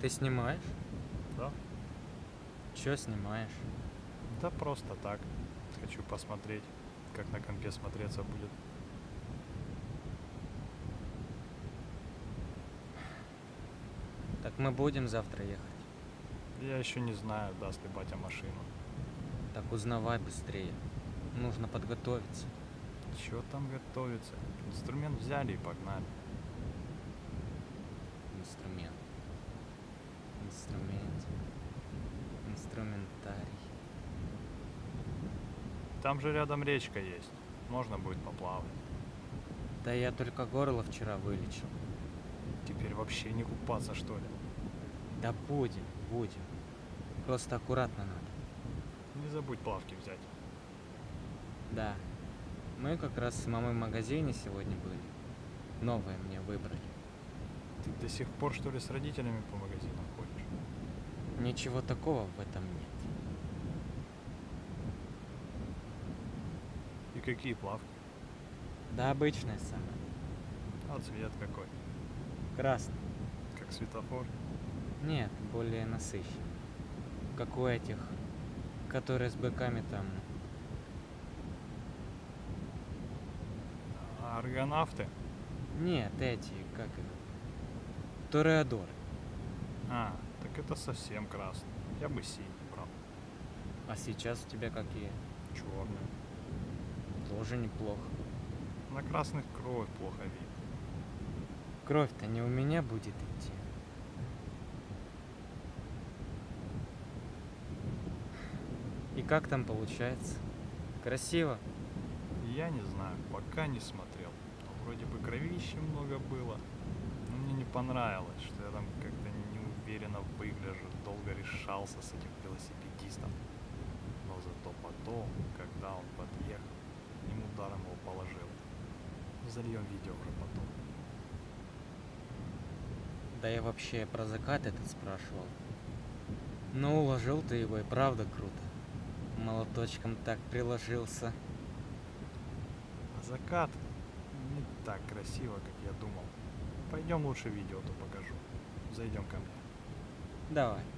Ты снимаешь? Да? Чё снимаешь? Да просто так. Хочу посмотреть, как на компе смотреться будет. Так мы будем завтра ехать. Я еще не знаю, даст ли батя машину. Так узнавай быстрее. Нужно подготовиться. Чего там готовится? Инструмент взяли и погнали. Инструмент. Инструмент. Инструментарий. Там же рядом речка есть. Можно будет поплавать. Да я только горло вчера вылечил. Теперь вообще не купаться, что ли? Да будем, будем. Просто аккуратно надо. Не забудь плавки взять. Да. Мы как раз с мамой в магазине сегодня были. Новое мне выбрали. Ты до сих пор, что ли, с родителями по магазинам ходишь? Ничего такого в этом нет. И какие плавки? Да обычное самое. А цвет какой? Красный. Как светофор? Нет, более насыщенный. Как у этих, которые с быками там. А аргонавты? Нет, эти, как их? Тореадоры. А, так это совсем красный. Я бы синий брал. А сейчас у тебя какие? Черный. Тоже неплохо. На красных кровь плохо видно. Кровь-то не у меня будет идти. И как там получается? Красиво? Я не знаю, пока не смотрел. Но вроде бы кровища много было. Но мне не понравилось, что я там как-то неуверенно выгляжу, долго решался с этим велосипедистом. Но зато потом, когда он подъехал, одним ударом его положил. Зальем видео уже потом. Да я вообще про закат этот спрашивал. Ну, уложил ты его и правда круто. Молоточком так приложился. А закат не так красиво, как я думал. Пойдем лучше видео то покажу. Зайдем ко мне. Давай.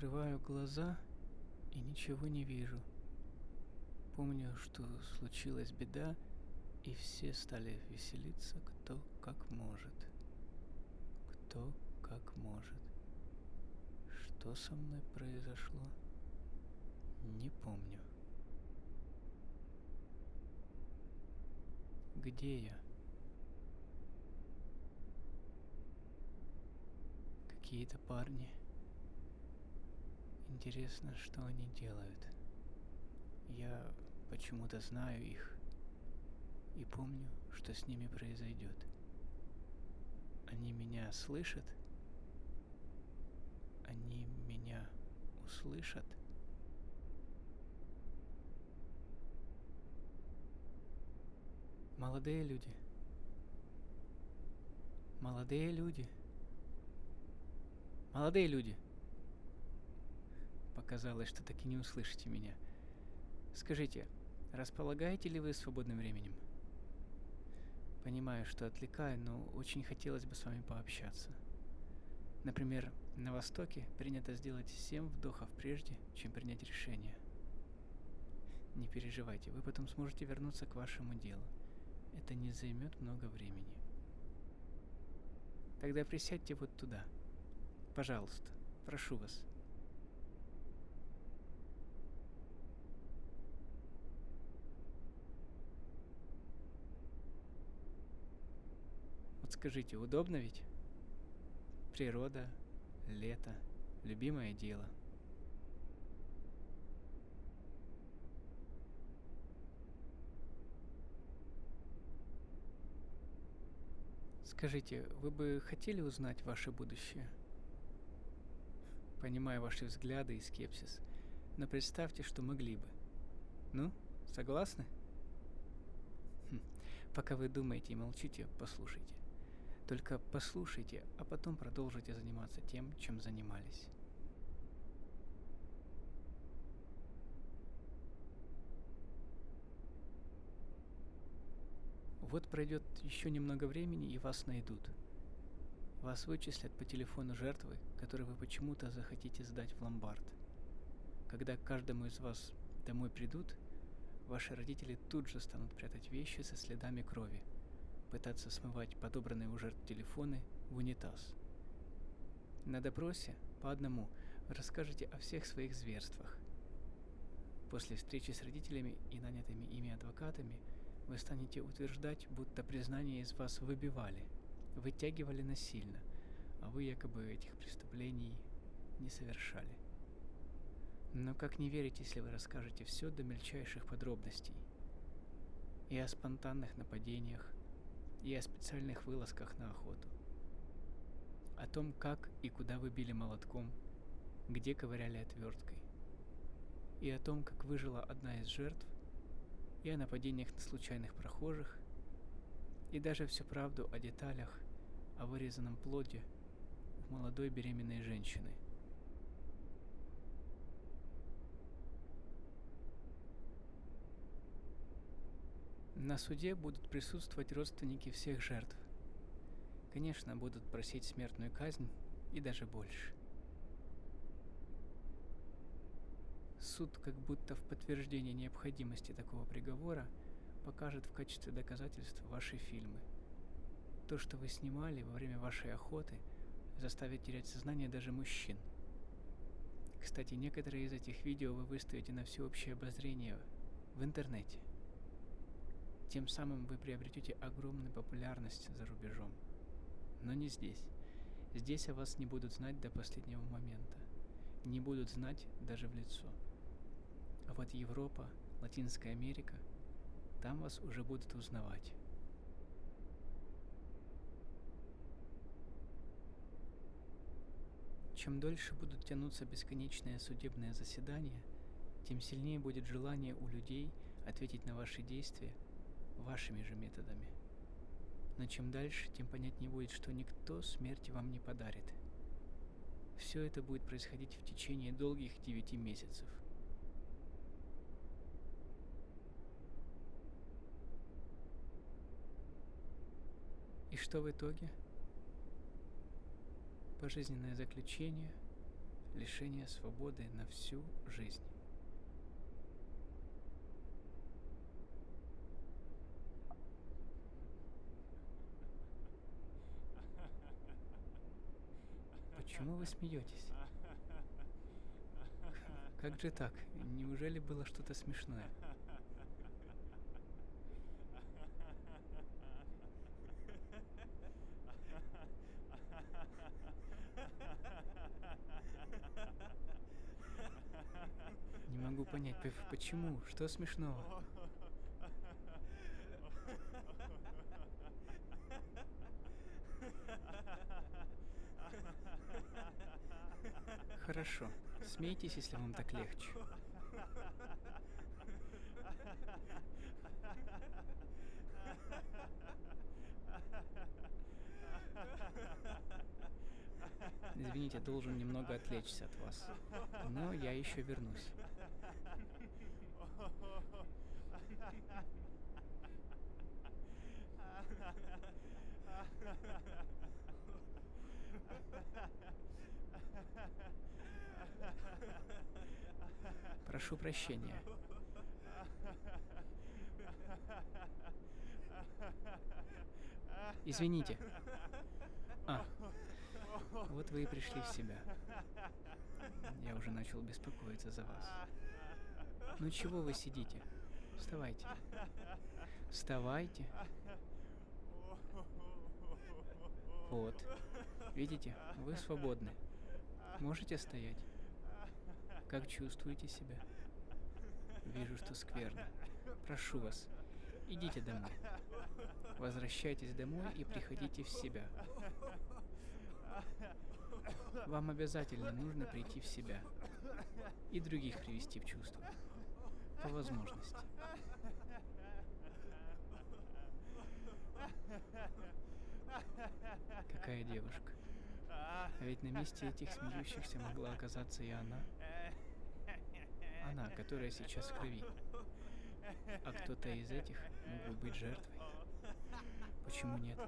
Открываю глаза и ничего не вижу. Помню, что случилась беда, и все стали веселиться, кто как может. Кто как может. Что со мной произошло? Не помню. Где я? Какие-то парни. Интересно, что они делают. Я почему-то знаю их и помню, что с ними произойдет. Они меня слышат? Они меня услышат? Молодые люди. Молодые люди. Молодые люди. Показалось, что так и не услышите меня. Скажите, располагаете ли вы свободным временем? Понимаю, что отвлекаю, но очень хотелось бы с вами пообщаться. Например, на Востоке принято сделать 7 вдохов прежде, чем принять решение. Не переживайте, вы потом сможете вернуться к вашему делу. Это не займет много времени. Тогда присядьте вот туда. Пожалуйста, прошу вас. Скажите, удобно ведь? Природа, лето, любимое дело. Скажите, вы бы хотели узнать ваше будущее? Понимаю ваши взгляды и скепсис, но представьте, что могли бы. Ну, согласны? Хм, Пока вы думаете и молчите, послушайте. Только послушайте, а потом продолжите заниматься тем, чем занимались. Вот пройдет еще немного времени, и вас найдут. Вас вычислят по телефону жертвы, который вы почему-то захотите сдать в ломбард. Когда к каждому из вас домой придут, ваши родители тут же станут прятать вещи со следами крови, пытаться смывать подобранные у жертв телефоны в унитаз. На допросе по одному вы расскажете о всех своих зверствах. После встречи с родителями и нанятыми ими адвокатами вы станете утверждать, будто признание из вас выбивали, вытягивали насильно, а вы якобы этих преступлений не совершали. Но как не верить, если вы расскажете все до мельчайших подробностей? И о спонтанных нападениях, и о специальных вылазках на охоту. О том, как и куда вы били молотком, где ковыряли отверткой. И о том, как выжила одна из жертв, и о нападениях на случайных прохожих, и даже всю правду о деталях, о вырезанном плоде у молодой беременной женщины. На суде будут присутствовать родственники всех жертв. Конечно, будут просить смертную казнь и даже больше. Суд, как будто в подтверждение необходимости такого приговора, покажет в качестве доказательства ваши фильмы. То, что вы снимали во время вашей охоты, заставит терять сознание даже мужчин. Кстати, некоторые из этих видео вы выставите на всеобщее обозрение в интернете. Тем самым вы приобретете огромную популярность за рубежом. Но не здесь. Здесь о вас не будут знать до последнего момента. Не будут знать даже в лицо. А вот Европа, Латинская Америка, там вас уже будут узнавать. Чем дольше будут тянуться бесконечные судебные заседания, тем сильнее будет желание у людей ответить на ваши действия вашими же методами. Но чем дальше, тем понятнее будет, что никто смерти вам не подарит. Все это будет происходить в течение долгих девяти месяцев. И что в итоге? Пожизненное заключение, лишение свободы на всю жизнь. Почему вы смеетесь? Как же так? Неужели было что-то смешное? Не могу понять, почему? Что смешного? Хорошо. Смейтесь, если вам так легче. Извините, должен немного отвлечься от вас. Но я еще вернусь. Прошу прощения. Извините. А, вот вы и пришли в себя. Я уже начал беспокоиться за вас. Ну чего вы сидите? Вставайте. Вставайте. Вот. Видите, вы свободны. Можете стоять? Как чувствуете себя? Вижу, что скверно. Прошу вас, идите домой. Возвращайтесь домой и приходите в себя. Вам обязательно нужно прийти в себя и других привести в чувство. По возможности. Какая девушка. А ведь на месте этих смеющихся могла оказаться и она. Она, которая сейчас в крови. А кто-то из этих мог бы быть жертвой. Почему нет?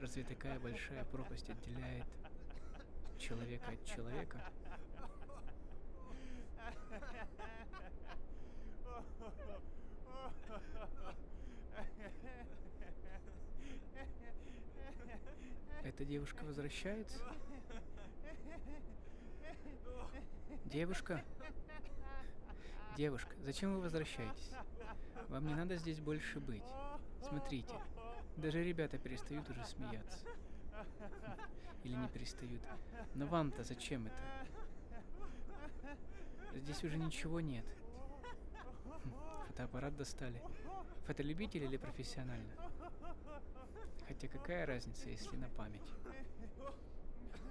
Разве такая большая пропасть отделяет человека от человека? Эта девушка возвращается? Девушка? Девушка, зачем вы возвращаетесь? Вам не надо здесь больше быть. Смотрите, даже ребята перестают уже смеяться. Или не перестают. Но вам-то зачем это? Здесь уже ничего нет. Фотоаппарат достали. Фотолюбитель или профессионально? Хотя какая разница, если на память?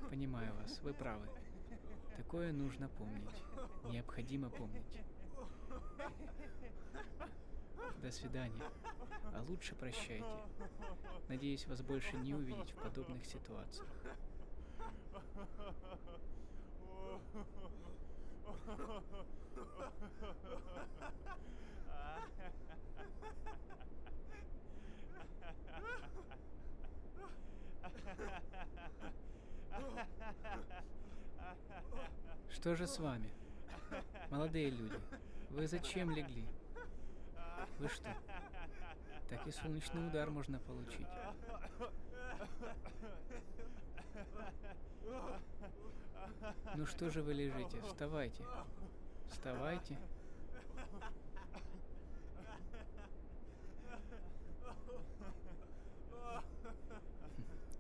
Понимаю вас, вы правы. Такое нужно помнить. Необходимо помнить. До свидания. А лучше прощайте. Надеюсь вас больше не увидеть в подобных ситуациях. Что же с вами? Молодые люди, вы зачем легли? Вы что? Так и солнечный удар можно получить. Ну что же вы лежите? Вставайте. Вставайте.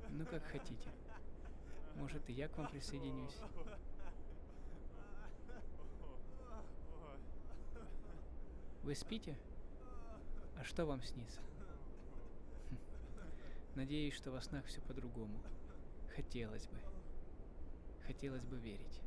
Ну как хотите. Может и я к вам присоединюсь. Вы спите? А что вам снится? Хм. Надеюсь, что во снах все по-другому. Хотелось бы. Хотелось бы верить.